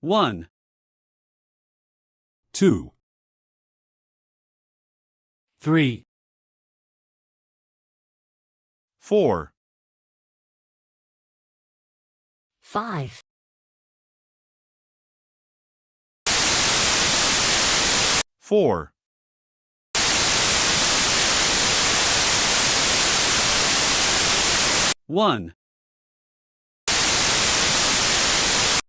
1, 2, 3, 4, Five. Four. One.